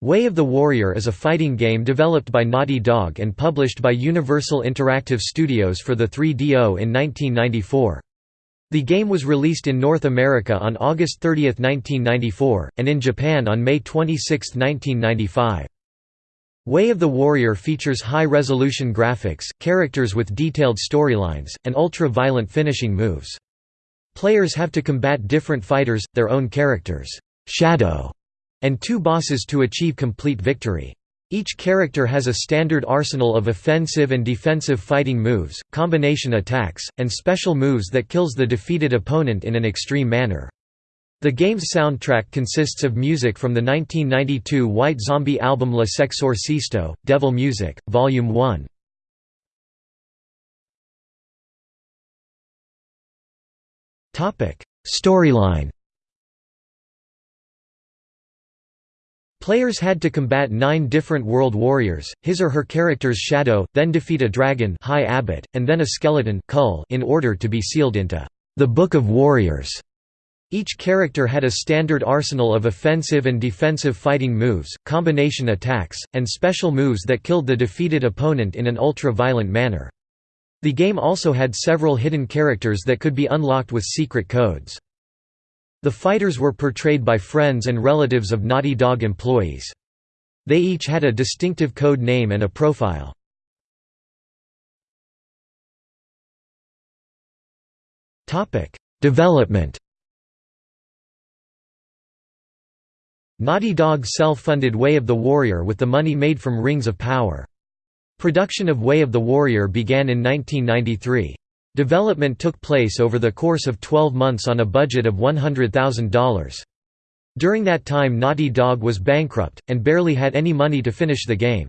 Way of the Warrior is a fighting game developed by Naughty Dog and published by Universal Interactive Studios for the 3DO in 1994. The game was released in North America on August 30, 1994, and in Japan on May 26, 1995. Way of the Warrior features high-resolution graphics, characters with detailed storylines, and ultra-violent finishing moves. Players have to combat different fighters, their own characters, Shadow, and two bosses to achieve complete victory. Each character has a standard arsenal of offensive and defensive fighting moves, combination attacks, and special moves that kills the defeated opponent in an extreme manner. The game's soundtrack consists of music from the 1992 White Zombie album La Sexorcisto, Devil Music, Volume 1. Storyline Players had to combat nine different world warriors, his or her character's shadow, then defeat a dragon High Abbot, and then a skeleton in order to be sealed into the Book of Warriors. Each character had a standard arsenal of offensive and defensive fighting moves, combination attacks, and special moves that killed the defeated opponent in an ultra-violent manner. The game also had several hidden characters that could be unlocked with secret codes. The fighters were portrayed by friends and relatives of Naughty Dog employees. They each had a distinctive code name and a profile. Development Naughty Dog self-funded Way of the Warrior with the money made from Rings of Power. Production of Way of the Warrior began in 1993. Development took place over the course of 12 months on a budget of $100,000. During that time Naughty Dog was bankrupt, and barely had any money to finish the game.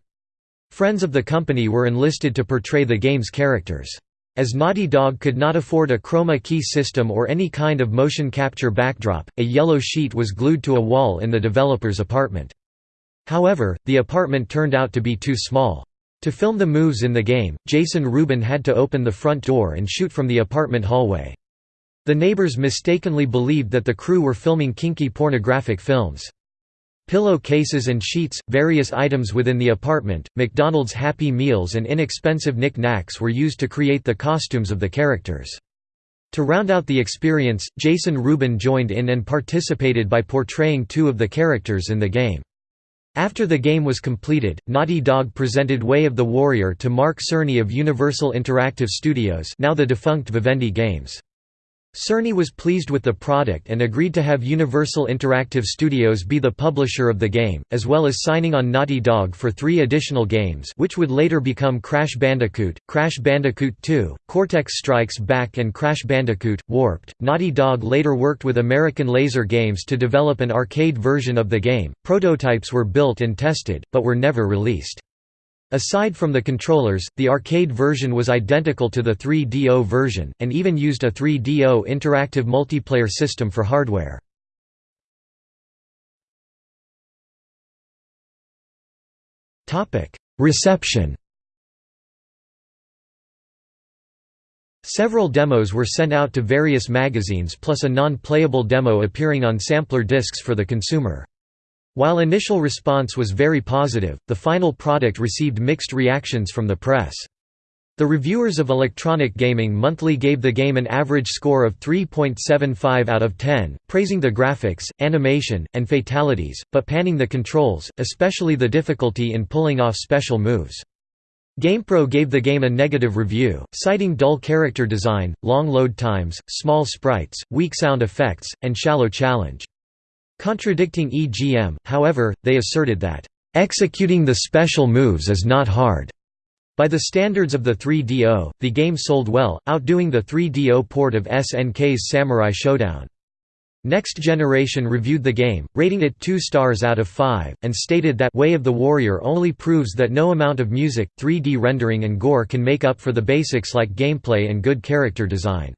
Friends of the company were enlisted to portray the game's characters. As Naughty Dog could not afford a chroma key system or any kind of motion capture backdrop, a yellow sheet was glued to a wall in the developer's apartment. However, the apartment turned out to be too small. To film the moves in the game, Jason Rubin had to open the front door and shoot from the apartment hallway. The neighbors mistakenly believed that the crew were filming kinky pornographic films. Pillow cases and sheets, various items within the apartment, McDonald's Happy Meals and inexpensive knick-knacks were used to create the costumes of the characters. To round out the experience, Jason Rubin joined in and participated by portraying two of the characters in the game. After the game was completed, Naughty Dog presented Way of the Warrior to Mark Cerny of Universal Interactive Studios now the defunct Vivendi Games. Cerny was pleased with the product and agreed to have Universal Interactive Studios be the publisher of the game, as well as signing on Naughty Dog for three additional games which would later become Crash Bandicoot, Crash Bandicoot 2, Cortex Strikes Back and Crash Bandicoot, Warped. Naughty Dog later worked with American Laser Games to develop an arcade version of the game. Prototypes were built and tested, but were never released. Aside from the controllers, the arcade version was identical to the 3DO version, and even used a 3DO interactive multiplayer system for hardware. Reception Several demos were sent out to various magazines plus a non-playable demo appearing on sampler discs for the consumer. While initial response was very positive, the final product received mixed reactions from the press. The reviewers of Electronic Gaming Monthly gave the game an average score of 3.75 out of 10, praising the graphics, animation, and fatalities, but panning the controls, especially the difficulty in pulling off special moves. GamePro gave the game a negative review, citing dull character design, long load times, small sprites, weak sound effects, and shallow challenge. Contradicting EGM, however, they asserted that, "...executing the special moves is not hard." By the standards of the 3DO, the game sold well, outdoing the 3DO port of SNK's Samurai Shodown. Next Generation reviewed the game, rating it 2 stars out of 5, and stated that Way of the Warrior only proves that no amount of music, 3D rendering and gore can make up for the basics like gameplay and good character design.